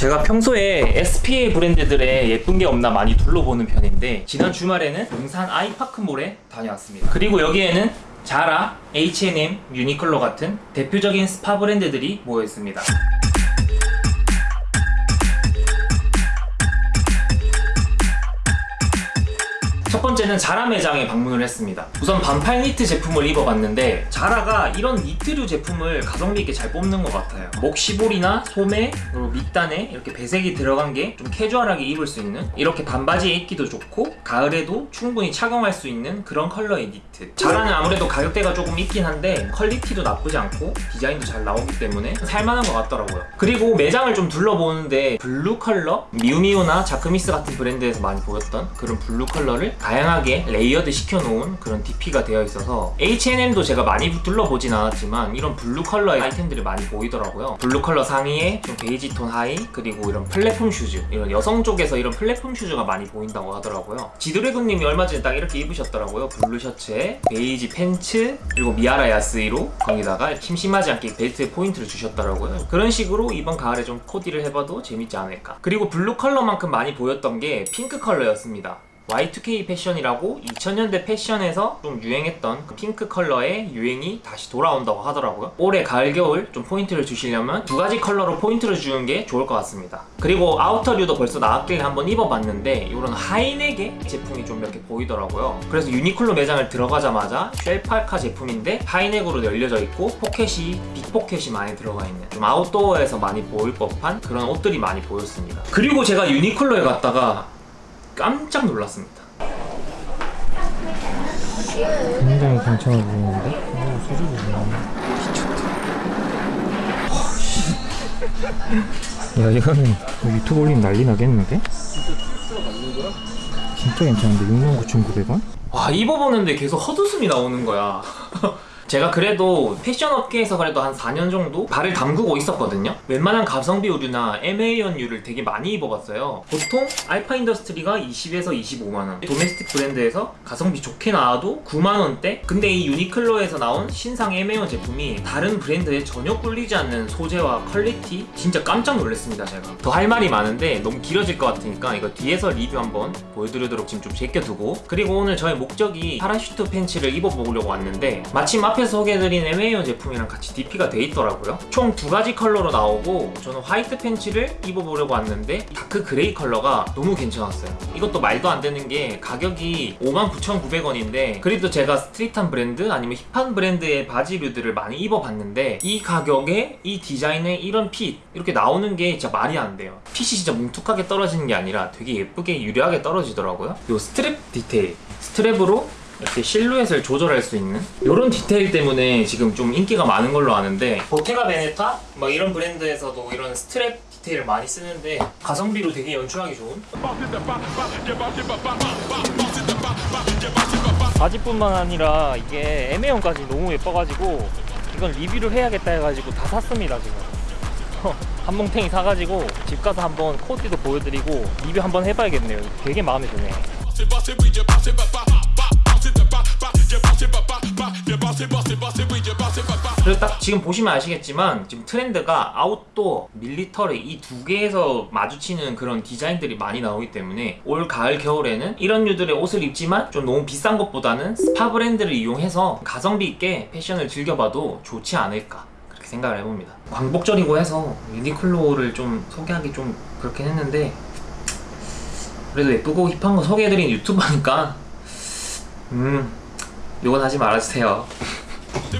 제가 평소에 SPA 브랜드들의 예쁜 게 없나 많이 둘러보는 편인데 지난 주말에는 용산 아이파크몰에 다녀왔습니다. 그리고 여기에는 자라, H&M, 유니클로 같은 대표적인 스파 브랜드들이 모여 있습니다. 첫 번째는 자라 매장에 방문을 했습니다. 우선 반팔 니트 제품을 입어봤는데 자라가 이런 니트류 제품을 가성비 있게 잘 뽑는 것 같아요. 목 시보리나 소매 그리고 밑단에 이렇게 배색이 들어간 게 좀 캐주얼하게 입을 수 있는 이렇게 반바지에 입기도 좋고 가을에도 충분히 착용할 수 있는 그런 컬러의 니트. 자라는 아무래도 가격대가 조금 있긴 한데 quality도 나쁘지 않고 디자인도 잘 나오기 때문에 살만한 것 같더라고요. 그리고 매장을 좀 둘러보는데 blue 컬러 미우미우나 자크뮈스 같은 브랜드에서 많이 보였던 그런 blue 컬러를 다양하게 layered 시켜놓은 그런 DP가 되어 있어서 H&M도 제가 많이 둘러보진 않았지만 이런 blue 컬러의 아이템들이 많이 보이더라고요. blue 컬러 상의에 좀 베이지 톤 하의 그리고 이런 platform shoes 이런 여성 쪽에서 이런 platform shoes가 많이 보인다고 하더라고요. 지드래곤님이 얼마 전에 딱 이렇게 입으셨더라고요. blue 셔츠에 베이지 팬츠 그리고 미하라 야스히로 거기다가 심심하지 않게 벨트에 포인트를 주셨더라고요. 그런 식으로 이번 가을에 좀 코디를 해봐도 재밌지 않을까. 그리고 blue 컬러만큼 많이 보였던 게 핑크 컬러였습니다 Y2K 패션이라고 2000년대 패션에서 좀 유행했던 그 핑크 컬러의 유행이 다시 돌아온다고 하더라고요. 올해 가을 겨울 좀 포인트를 주시려면 두 가지 컬러로 포인트를 주는 게 좋을 것 같습니다. 그리고 outer류도 벌써 나왔길래 한번 입어봤는데 이런 high neck의 제품이 좀 이렇게 보이더라고요. 그래서 유니클로 매장을 들어가자마자 shell 파카 제품인데 high neck으로 열려져 있고 포켓이 big pocket이 많이 들어가 있는 좀 아웃도어에서 많이 보일 법한 그런 옷들이 많이 보였습니다. 그리고 제가 유니클로에 갔다가 깜짝 놀랐습니다. 굉장히 괜찮아 보이는데? 오, 수준이 미쳤다. 야, 이거는 뭐 유튜브 올리면 난리 나겠는데? 진짜 괜찮은데? 69,900원? 와 입어보는데 계속 헛웃음이 나오는 거야. 제가 그래도 패션 업계에서 그래도 한 4년 정도 발을 담그고 있었거든요. 웬만한 가성비 의류나 MA-1류를 되게 많이 입어봤어요. 보통 알파 인더스트리가 20에서 25만원. domestic 브랜드에서 가성비 좋게 나와도 9만원대? 근데 이 유니클로에서 나온 신상 MA-1 제품이 다른 브랜드에 전혀 꿀리지 않는 소재와 quality 진짜 깜짝 놀랐습니다 제가. 더 할 말이 많은데 너무 길어질 것 같으니까 이거 뒤에서 리뷰 한번 보여드리도록 지금 좀 제껴두고. 그리고 오늘 저의 목적이 parachute 팬츠를 입어보려고 왔는데 마침 앞에 앞에서 소개해드린 MA-1 제품이랑 같이 DP가 돼 있더라고요. 총 두 가지 컬러로 나오고 저는 white 팬츠를 입어보려고 왔는데 dark gray 컬러가 너무 괜찮았어요. 이것도 말도 안 되는 게 가격이 59,900원인데 그래도 제가 street한 브랜드 아니면 hip한 브랜드의 바지류들을 많이 입어봤는데 이 가격에 이 디자인에 이런 fit 이렇게 나오는 게 진짜 말이 안 돼요. 핏이 진짜 뭉툭하게 떨어지는 게 아니라 되게 예쁘게 유려하게 떨어지더라고요. 이 스트랩 디테일. strap으로 이렇게 실루엣을 조절할 수 있는 이런 디테일 때문에 지금 좀 인기가 많은 걸로 아는데 보테가 베네타? 막 이런 브랜드에서도 이런 스트랩 디테일을 많이 쓰는데 가성비로 되게 연출하기 좋은? 바지뿐만 아니라 이게 MA-1까지 너무 예뻐가지고 이건 리뷰를 해야겠다 해가지고 다 샀습니다 지금. 한 뭉탱이 사가지고 집 가서 한번 코디도 보여드리고 리뷰 한번 해봐야겠네요. 되게 마음에 드네 그래서 딱 지금 보시면 아시겠지만 지금 트렌드가 outdoor, military 이 두 개에서 마주치는 그런 디자인들이 많이 나오기 때문에 올 가을 겨울에는 이런 류들의 옷을 입지만 좀 너무 비싼 것보다는 스파 브랜드를 이용해서 가성비 있게 패션을 즐겨봐도 좋지 않을까 그렇게 생각을 해봅니다. 광복절이고 해서 유니클로를 좀 소개하기 좀 그렇긴 했는데 그래도 예쁘고 hip한 거 소개해드린 유튜버니까 음 요건 하지 말아주세요